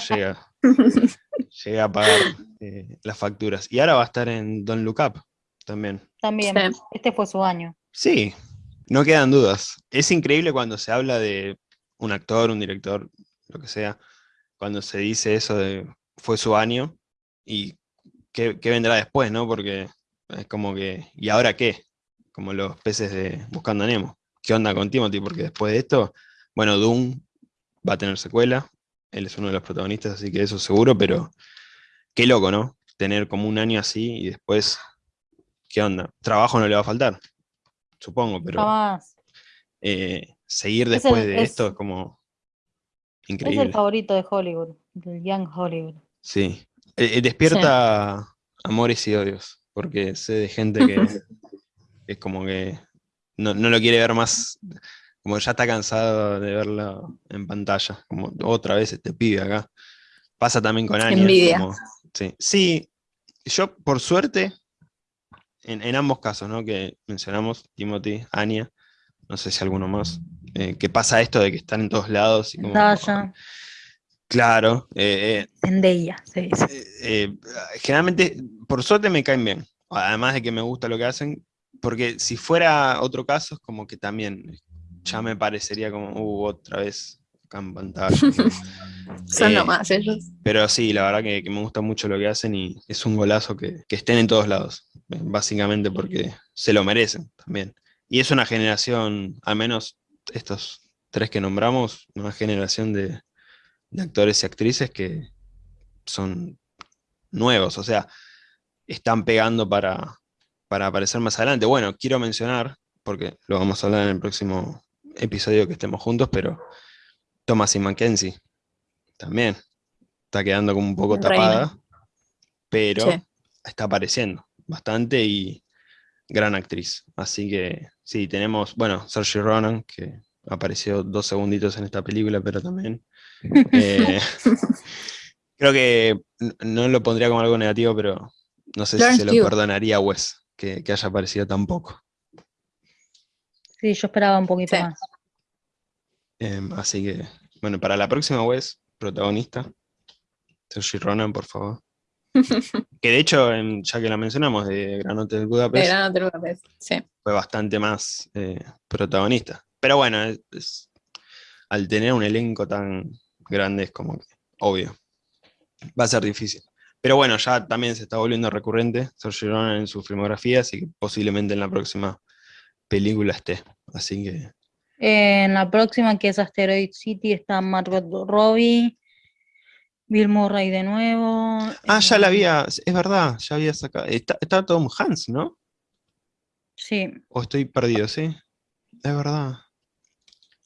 Llega. llega a pagar eh, las facturas. Y ahora va a estar en Don't Look Up también. También, Sí. este fue su año. Sí, no quedan dudas. Es increíble cuando se habla de un actor, un director, lo que sea, cuando se dice eso de fue su año y qué, qué vendrá después, ¿no? Porque es como que, ¿y ahora qué? Como los peces de Buscando a Nemo. ¿Qué onda con Timothy? Porque después de esto, bueno, Doom va a tener secuela, él es uno de los protagonistas, así que eso seguro, pero qué loco, ¿no? Tener como un año así y después, ¿qué onda? Trabajo no le va a faltar, supongo, pero Jamás. eh, seguir Es el- después de es- esto es como Es el increíble. favorito de Hollywood, del Young Hollywood. Sí. Eh, eh, despierta amores y odios, porque sé de gente que es como que no, no lo quiere ver más, como ya está cansado de verlo en pantalla, como otra vez este pibe acá. Pasa también con Anya. Envidia. como- sí. sí, yo por suerte, en, en ambos casos, ¿no? Que mencionamos, Timothy, Anya, no sé si alguno más, eh, que pasa esto de que están en todos lados. Y como, Zendaya, claro, eh, eh, Zendaya, se dice. eh, eh, generalmente, por suerte me caen bien. Además de que me gusta lo que hacen, porque si fuera otro caso, es como que también ya me parecería como, uh, otra vez acá en pantalla. Son Eh, nomás ellos. Pero sí, la verdad que, que me gusta mucho lo que hacen y es un golazo que, que estén en todos lados, eh, básicamente porque se lo merecen también. Y es una generación, al menos estos tres que nombramos, una generación de, de actores y actrices que son nuevos, o sea, están pegando para, para aparecer más adelante. Bueno, quiero mencionar, porque lo vamos a hablar en el próximo episodio que estemos juntos, pero Thomas y Mackenzie también está quedando como un poco Reina. tapada, pero Sí. está apareciendo bastante y gran actriz. Así que sí, tenemos, bueno, Saoirse Ronan, que apareció dos segunditos en esta película, pero también eh, creo que no lo pondría como algo negativo, pero no sé si se lo perdonaría a Wes que, que haya aparecido tan poco. Sí, yo esperaba un poquito Sí. más. Em, así que, bueno, para la próxima Wes, protagonista, Saoirse Ronan, por favor. que de hecho, ya que la mencionamos, de Gran Hotel Budapest, De Gran Hotel Budapest, Sí. fue bastante más eh, protagonista. Pero bueno, es- es- al tener un elenco tan grande es como que obvio. Va a ser difícil. Pero bueno, ya también se está volviendo recurrente Saoirse Ronan en su filmografía, así que posiblemente en la próxima película esté. Así que En la próxima, que es Asteroid City, está Margot Robbie, Bill Murray de nuevo. Ah, ya la eh, había, es verdad, ya había sacado. Está, está Tom Hanks, ¿no? Sí, O estoy perdido, sí. Es verdad.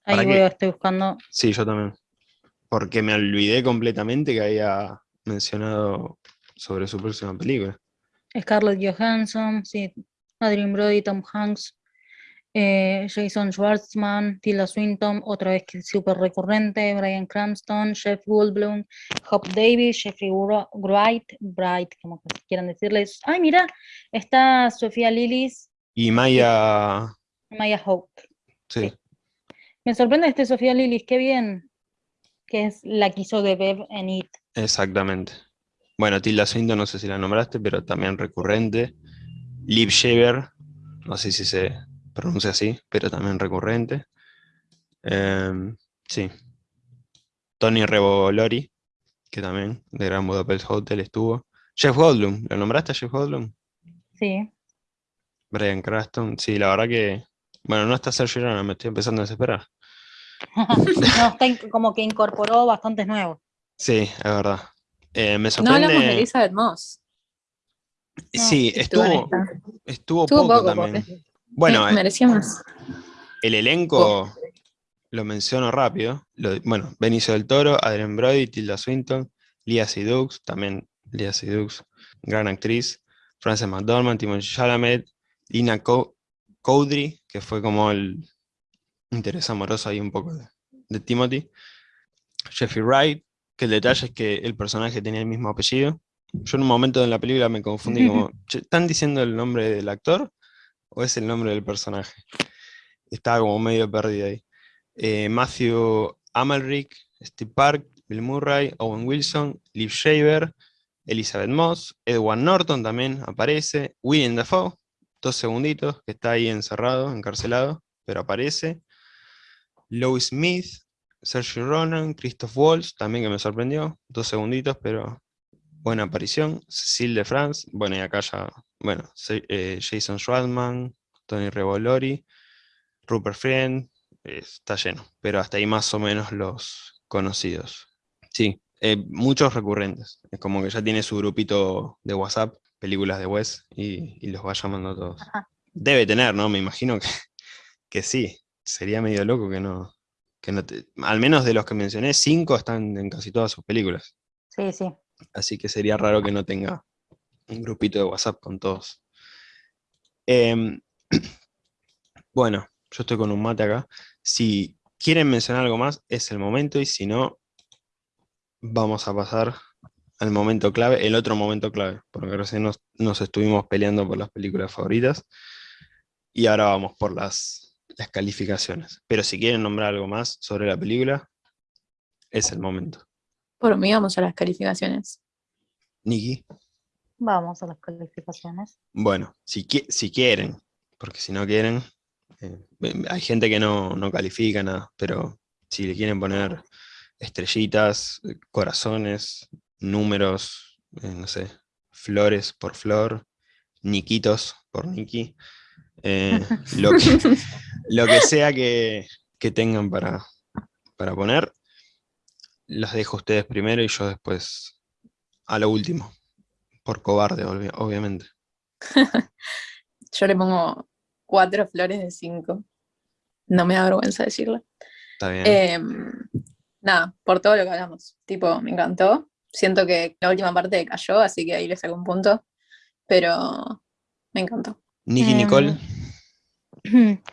ahí ¿Para voy, qué? estoy buscando. Sí, yo también. Porque me olvidé completamente que había mencionado sobre su próxima película. Scarlett Johansson, sí, Adrien Brody, Tom Hanks, eh, Jason Schwartzman, Tilda Swinton, otra vez que súper recurrente, Brian Cranston, Jeff Goldblum, Hop Davis, Jeffrey Wright, Bright, como quieran decirles. Ay, mira, está Sofía Lillis, Y Maya, Maya Hawke. sí, Me sorprende este Sofía Lillis, qué bien, que es la que hizo de Bev en It. exactamente. Bueno, Tilda Swinton, no sé si la nombraste, pero también recurrente. Liv Shaver, no sé si se pronuncia así, pero también recurrente. Em, sí. Tony Revolori, que también de Gran Budapest Hotel estuvo. Jeff Goldblum, ¿lo nombraste a Jeff Goldblum? Sí, Brian Cranston, sí, la verdad que. Bueno, no está Sergio Ronan, me estoy empezando a desesperar. no, está como que incorporó bastantes nuevos. Sí, es verdad. Eh, me No hablamos de sorprende. Elizabeth Moss. sí, Estuvo en estuvo, estuvo Estuvo poco poco, también. Bueno, Sí, eh, merecía más. el elenco lo menciono rápido. Lo- bueno, Benicio del Toro, Adrien Brody, Tilda Swinton, Lia Seydoux, también Lia Seydoux, gran actriz, Frances McDormand, Timothy Chalamet, Lina Co- Cowdery, que fue como el interés amoroso ahí un poco de, de Timothy, Jeffrey Wright, que el detalle es que el personaje tenía el mismo apellido. Yo en un momento en la película me confundí como, "Che, ¿están diciendo el nombre del actor o es el nombre del personaje? Estaba como medio perdido ahí. Eh, Matthew Amalric, Steve Park, Bill Murray, Owen Wilson, Liv Shaver, Elizabeth Moss, Edward Norton también aparece, William Dafoe, dos segunditos, que está ahí encerrado, encarcelado, pero aparece. Lois Smith, Sergio Ronan, Christoph Waltz, también que me sorprendió, dos segunditos, pero buena aparición. Cecil de France, bueno, y acá ya, bueno, eh, Jason Schwartzman, Tony Revolori, Rupert Friend, eh, está lleno, pero hasta ahí más o menos los conocidos. Sí, eh, muchos recurrentes, es como que ya tiene su grupito de WhatsApp, películas de Wes, y, y los va llamando a todos. Ajá. Debe tener, ¿no? Me imagino que, que sí, sería medio loco que no, que no te- al menos de los que mencioné, cinco están en casi todas sus películas. Sí, sí. Así que sería raro que no tenga un grupito de WhatsApp con todos. Em, bueno, yo estoy con un mate acá. Si quieren mencionar algo más, es el momento, y si no, vamos a pasar al momento clave, el otro momento clave, porque recién nos, nos estuvimos peleando por las películas favoritas, y ahora vamos por las, las calificaciones. Pero si quieren nombrar algo más sobre la película, es el momento. Por mí vamos a las calificaciones. Niki. Vamos a las calificaciones. Bueno, si, qui- si quieren porque si no quieren, eh, hay gente que no, no califica nada, pero si le quieren poner estrellitas, eh, corazones, números, eh, no sé, flores por flor, niquitos por niki, lo, que, lo que sea que, que tengan para, para poner, los dejo a ustedes primero y yo después a lo último, por cobarde, obvi- obviamente. Yo le pongo cuatro flores de cinco. No me da vergüenza decirlo. Está bien. Em, nada, por todo lo que hablamos. Tipo, me encantó. Siento que la última parte cayó, así que ahí le saco un punto. Pero me encantó. Nicky em, Nicole,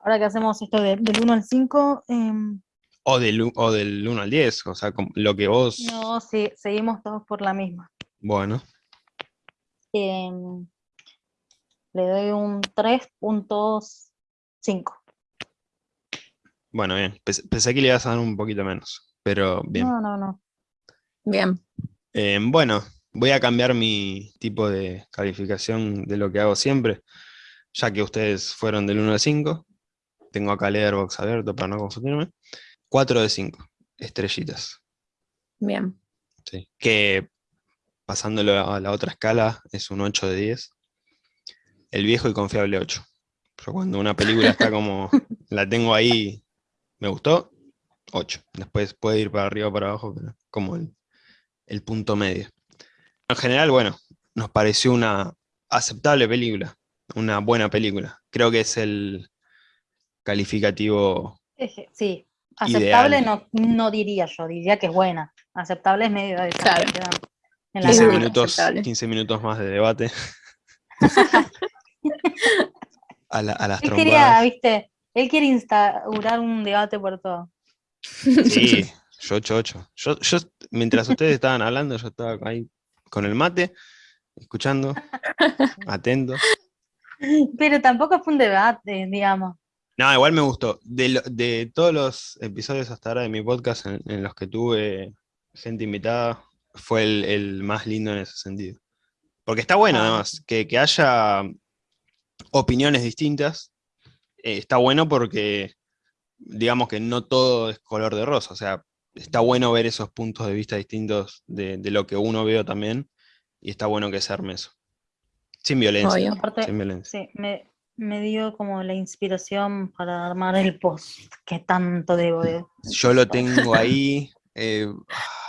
Ahora que hacemos esto de- del 1 al 5, em, o del, o del 1 al 10, o sea, lo que vos... no, sí, seguimos todos por la misma. Bueno, Em, le doy un 3.5. bueno, bien. Pens- Pensé que le ibas a dar un poquito menos, pero bien. No, no, no. Bien. Eh, bueno, voy a cambiar mi tipo de calificación de lo que hago siempre, ya que ustedes fueron del 1 al 5. Tengo acá Letterboxd abierto para no confundirme. 4 de 5, estrellitas. Bien. Sí. Que pasándolo a la otra escala es un 8 de 10. El viejo y confiable 8. Pero cuando una película está como, la tengo ahí, me gustó, 8. Después puede ir para arriba o para abajo, pero como el, el punto medio. En general, bueno, nos pareció una aceptable película, una buena película. Creo que es el calificativo Sí, aceptable Ideal. no, no diría yo, diría que es buena. Aceptable es medio de Claro. Que quedan en la 15 Sí, nada. minutos, aceptable. 15 minutos más de debate. a, la- a las Él quería, viste, él quiere instaurar un debate por todo. Sí, yo 8-8. Yo, yo, mientras ustedes estaban hablando, yo estaba ahí con el mate, escuchando, atento. Pero tampoco fue un debate, digamos. No, igual me gustó. De, lo- de todos los episodios hasta ahora de mi podcast en, en los que tuve gente invitada, fue el, el más lindo en ese sentido. Porque está bueno, Ah. además, que, que haya opiniones distintas. eh, está bueno porque, digamos que no todo es color de rosa. O sea, está bueno ver esos puntos de vista distintos de, de lo que uno veo también. Y está bueno que se arme eso. Sin violencia. Aparte, Sin violencia. sí, me, me dio como la inspiración para armar el post que tanto debo de. Yo lo tengo ahí. eh,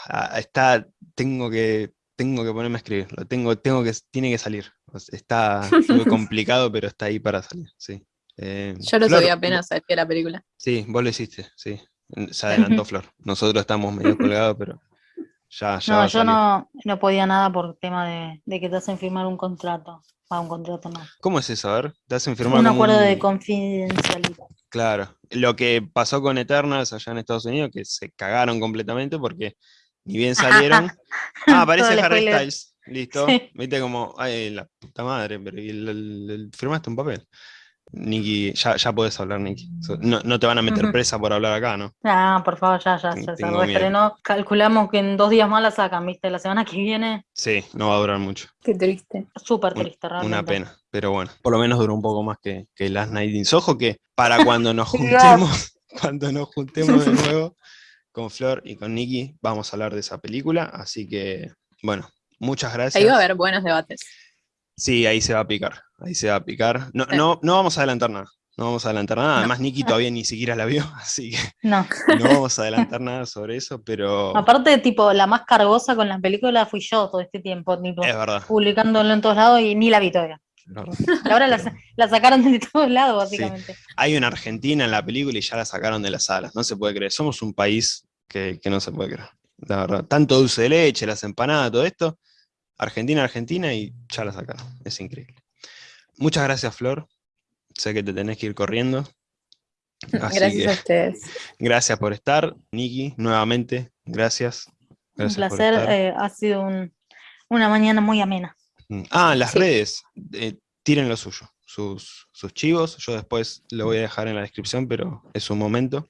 ah, está, tengo que, tengo que ponerme a escribir. Lo tengo, tengo que, tiene que salir. Está muy complicado, pero está ahí para salir. Sí. Eh, Yo lo Flor, subí apenas a la película. Sí, vos lo hiciste, sí. Se adelantó Flor. Nosotros estamos medio colgados, pero ya, ya va No, a yo salir. no, no podía nada por tema de, de que te hacen firmar un contrato. Ah, un contrato no. ¿Cómo es eso? A ver, te hacen firmar Un acuerdo de un- confidencialidad. Claro. Lo que pasó con Eternals allá en Estados Unidos, que se cagaron completamente porque ni bien salieron. ah, aparece Harry. Styles. Listo. Sí. Viste como, ay, la puta madre, pero y el- el- el- firmaste un papel. Nicky, ya, ya podés hablar, Nicky. No, no te van a meter presa por hablar acá, ¿no? Ah, por favor, ya, ya, ya tengo reestrenó. Calculamos que en dos días más la sacan, ¿viste? La semana que viene, Sí, no va a durar mucho. Qué triste. súper triste, realmente. Una pena, pero bueno, por lo menos duró un poco más que, que Last Night in Soho, que para cuando nos juntemos, cuando nos juntemos de nuevo con Flor y con Nicky, vamos a hablar de esa película, así que, bueno, muchas gracias. Ahí va a haber buenos debates. Sí, ahí se va a picar, ahí se va a picar. No, Sí. no, no vamos a adelantar nada, no vamos a adelantar nada, No. además Nicky todavía ni siquiera la vio, así que No, no vamos a adelantar nada sobre eso, pero aparte, tipo, la más cargosa con la película fui yo todo este tiempo, tipo, es verdad. publicándolo en todos lados y ni la vi todavía. Ahora la sacaron de todos lados, básicamente. Hay una Argentina en la película y ya la sacaron de las salas. No se puede creer. Somos un país que, que no se puede creer. La verdad. Tanto dulce de leche, las empanadas, todo esto. Argentina, Argentina y ya la sacaron. Es increíble. Muchas gracias, Flor. Sé que te tenés que ir corriendo. Así Gracias que a ustedes. gracias por estar. Niki, nuevamente, gracias. Un Gracias placer, eh, ha sido un- una mañana muy amena. Mm. Ah, las Sí. redes. eh, tiren lo suyo. Sus, sus chivos. Yo después lo voy a dejar en la descripción, pero es un momento.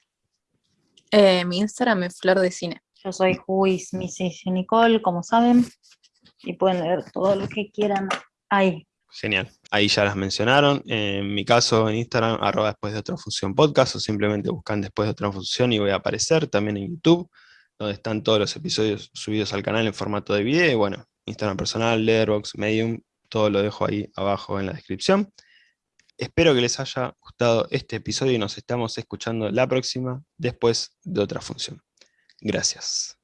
Eh, mi Instagram es Flor de Cine. Yo soy Juis Mrs. Nicole, como saben, y pueden leer todo lo que quieran ahí. Genial. Ahí ya las mencionaron. En mi caso, en Instagram, arroba después de otra función podcast, o simplemente buscan después de otra función y voy a aparecer. También en YouTube, donde están todos los episodios subidos al canal en formato de video. Y bueno, Instagram personal, Letterboxd, Medium, todo lo dejo ahí abajo en la descripción. Espero que les haya gustado este episodio y nos estamos escuchando la próxima después de otra función. Gracias.